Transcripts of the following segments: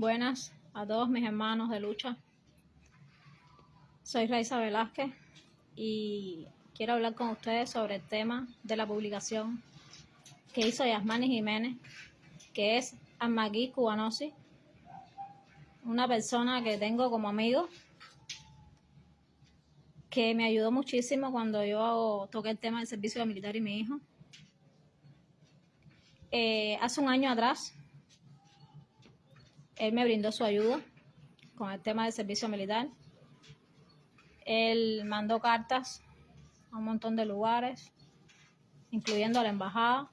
Buenas a todos mis hermanos de lucha. Soy Raiza Velázquez y quiero hablar con ustedes sobre el tema de la publicación que hizo Yasmani Jiménez, que es Amagui Cubanosi, una persona que tengo como amigo, que me ayudó muchísimo cuando yo toqué el tema del servicio militar y mi hijo. Eh, hace un año atrás, él me brindó su ayuda con el tema del servicio militar. Él mandó cartas a un montón de lugares, incluyendo a la embajada.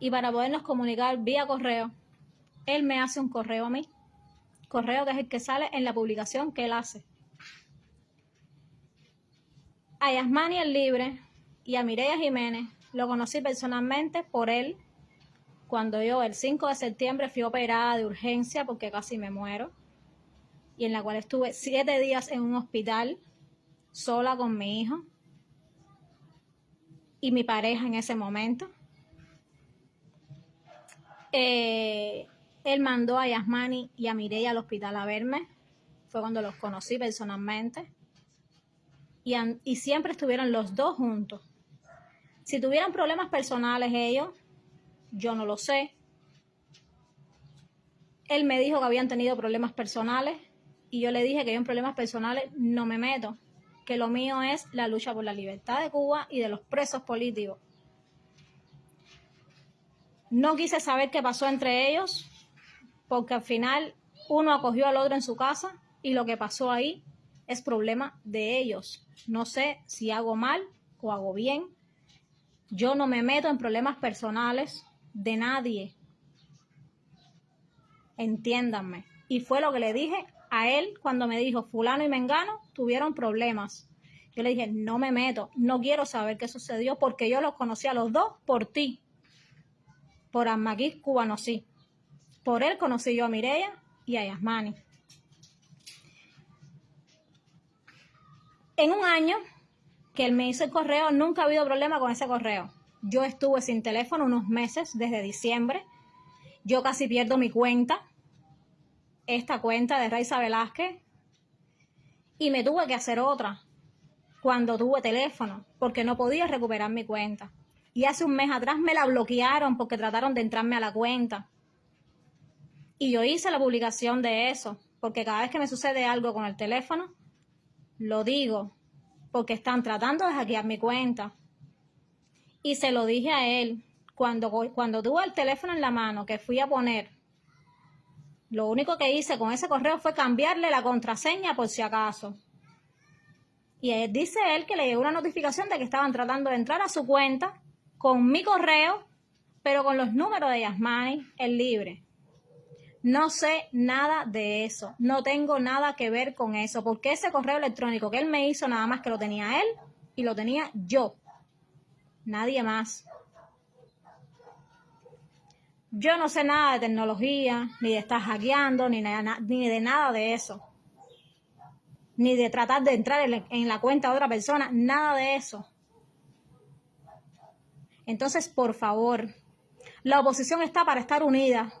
Y para podernos comunicar vía correo, él me hace un correo a mí. Correo que es el que sale en la publicación que él hace. A Yasmani el Libre y a Mireya Jiménez lo conocí personalmente por él cuando yo el 5 de septiembre fui operada de urgencia porque casi me muero y en la cual estuve siete días en un hospital sola con mi hijo y mi pareja en ese momento. Eh, él mandó a Yasmani y a Mireya al hospital a verme. Fue cuando los conocí personalmente. Y, y siempre estuvieron los dos juntos. Si tuvieran problemas personales ellos, yo no lo sé. Él me dijo que habían tenido problemas personales y yo le dije que yo en problemas personales no me meto, que lo mío es la lucha por la libertad de Cuba y de los presos políticos. No quise saber qué pasó entre ellos, porque al final uno acogió al otro en su casa y lo que pasó ahí es problema de ellos. No sé si hago mal o hago bien. Yo no me meto en problemas personales de nadie. Entiéndanme. Y fue lo que le dije a él cuando me dijo, fulano y mengano tuvieron problemas. Yo le dije, no me meto, no quiero saber qué sucedió porque yo los conocí a los dos por ti. Por Amaguí Cubano, sí. Por él conocí yo a Mireya y a Yasmani. En un año que él me hizo el correo, nunca ha habido problema con ese correo. Yo estuve sin teléfono unos meses desde diciembre. Yo casi pierdo mi cuenta, esta cuenta de Raiza Velázquez, y me tuve que hacer otra cuando tuve teléfono, porque no podía recuperar mi cuenta. Y hace un mes atrás me la bloquearon porque trataron de entrarme a la cuenta. Y yo hice la publicación de eso, porque cada vez que me sucede algo con el teléfono, lo digo, porque están tratando de hackear mi cuenta. Y se lo dije a él cuando, cuando tuve el teléfono en la mano que fui a poner. Lo único que hice con ese correo fue cambiarle la contraseña por si acaso. Y él, dice él que le llegó una notificación de que estaban tratando de entrar a su cuenta con mi correo, pero con los números de Yasmani, el libre. No sé nada de eso, no tengo nada que ver con eso, porque ese correo electrónico que él me hizo nada más que lo tenía él y lo tenía yo nadie más. Yo no sé nada de tecnología, ni de estar hackeando, ni, ni de nada de eso. Ni de tratar de entrar en la cuenta de otra persona, nada de eso. Entonces, por favor, la oposición está para estar unida,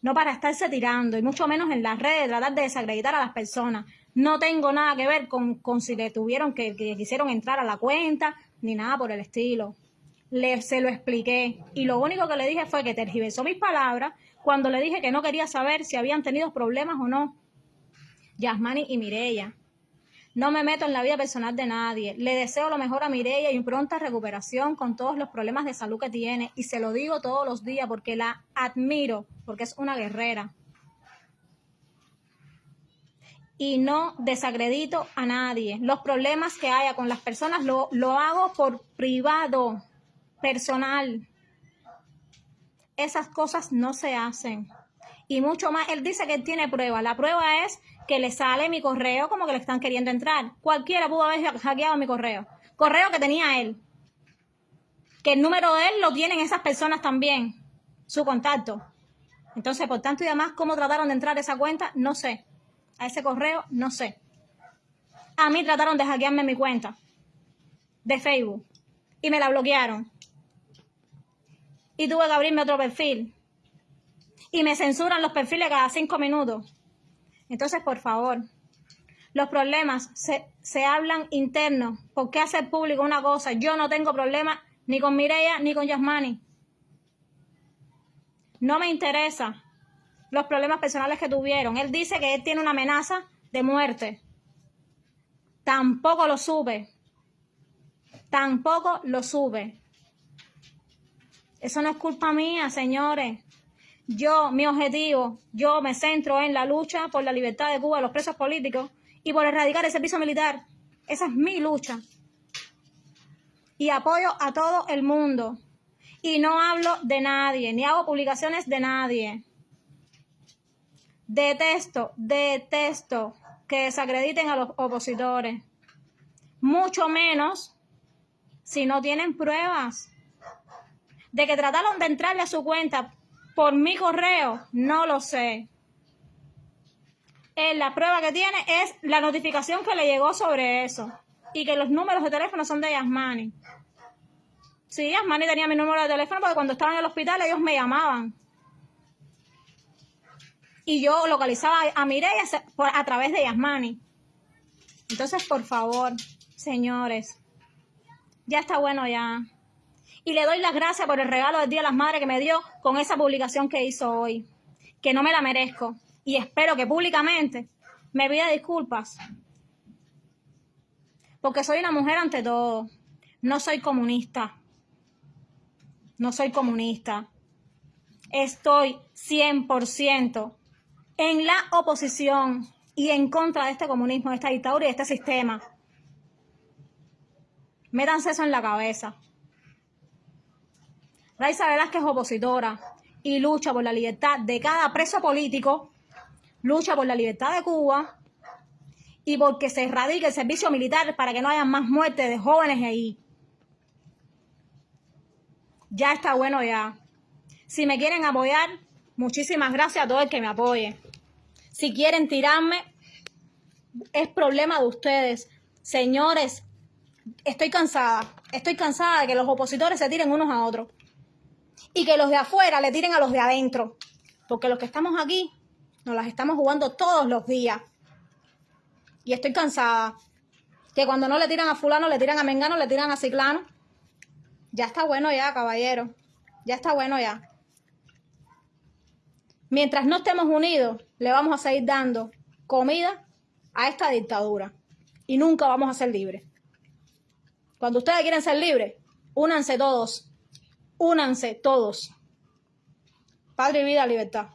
no para estarse tirando, y mucho menos en las redes, tratar de desacreditar a las personas. No tengo nada que ver con, si le tuvieron que, que quisieron entrar a la cuenta, ni nada por el estilo le, se lo expliqué y lo único que le dije fue que tergiversó mis palabras cuando le dije que no quería saber si habían tenido problemas o no. Yasmani y Mireya. No me meto en la vida personal de nadie. Le deseo lo mejor a Mireya y pronta recuperación con todos los problemas de salud que tiene. Y se lo digo todos los días porque la admiro, porque es una guerrera. Y no desacredito a nadie. Los problemas que haya con las personas lo, lo hago por privado personal. Esas cosas no se hacen. Y mucho más, él dice que tiene prueba. La prueba es que le sale mi correo como que le están queriendo entrar. Cualquiera pudo haber hackeado mi correo. Correo que tenía él. Que el número de él lo tienen esas personas también. Su contacto. Entonces, por tanto y demás, cómo trataron de entrar a esa cuenta, no sé. A ese correo, no sé. A mí trataron de hackearme mi cuenta de Facebook y me la bloquearon y tuve que abrirme otro perfil. y me censuran los perfiles cada cinco minutos. Entonces, por favor, los problemas se, se hablan internos. ¿Por qué hacer público una cosa? Yo no tengo problema ni con Mireya ni con Yasmani. No me interesa los problemas personales que tuvieron. Él dice que él tiene una amenaza de muerte. Tampoco lo sube. Tampoco lo sube. Eso no es culpa mía, señores. Yo, mi objetivo, yo me centro en la lucha por la libertad de Cuba, los presos políticos y por erradicar el servicio militar. Esa es mi lucha. Y apoyo a todo el mundo. Y no hablo de nadie, ni hago publicaciones de nadie. Detesto, detesto que desacrediten a los opositores. Mucho menos si no tienen pruebas. De que trataron de entrarle a su cuenta por mi correo, no lo sé. Eh, la prueba que tiene es la notificación que le llegó sobre eso. Y que los números de teléfono son de Yasmani. Sí, Yasmani tenía mi número de teléfono porque cuando estaba en el hospital ellos me llamaban y yo localizaba a Mireia a través de Yasmani. Entonces, por favor, señores, ya está bueno ya. Y le doy las gracias por el regalo del Día de las Madres que me dio con esa publicación que hizo hoy, que no me la merezco. Y espero que públicamente me pida disculpas. Porque soy una mujer ante todo. No soy comunista. No soy comunista. Estoy 100% en la oposición y en contra de este comunismo, de esta dictadura y de este sistema. Métanse eso en la cabeza. Raiza Velázquez es opositora y lucha por la libertad de cada preso político, lucha por la libertad de Cuba y porque se erradique el servicio militar para que no haya más muertes de jóvenes ahí. Ya está bueno ya. Si me quieren apoyar, muchísimas gracias a todo el que me apoye. Si quieren tirarme, es problema de ustedes. Señores, estoy cansada. Estoy cansada de que los opositores se tiren unos a otros. Y que los de afuera le tiren a los de adentro. Porque los que estamos aquí nos las estamos jugando todos los días. Y estoy cansada. Que cuando no le tiran a fulano, le tiran a mengano, le tiran a ciclano. Ya está bueno ya, caballero. Ya está bueno ya. Mientras no estemos unidos, le vamos a seguir dando comida a esta dictadura y nunca vamos a ser libres. Cuando ustedes quieren ser libres, únanse todos, únanse todos. Padre, vida, libertad.